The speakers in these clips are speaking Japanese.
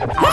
Hum.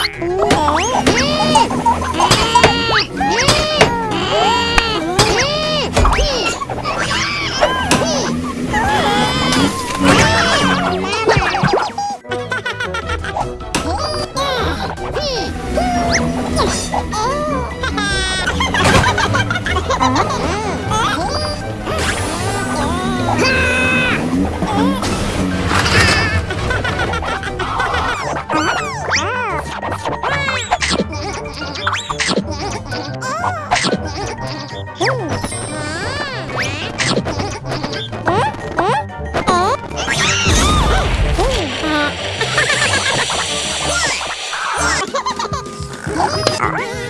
All right.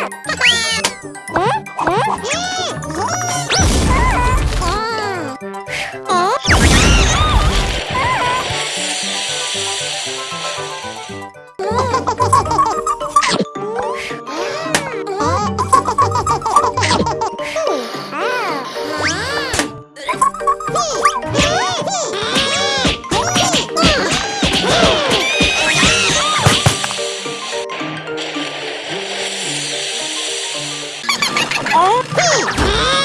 Ha ha ha ha! Oh!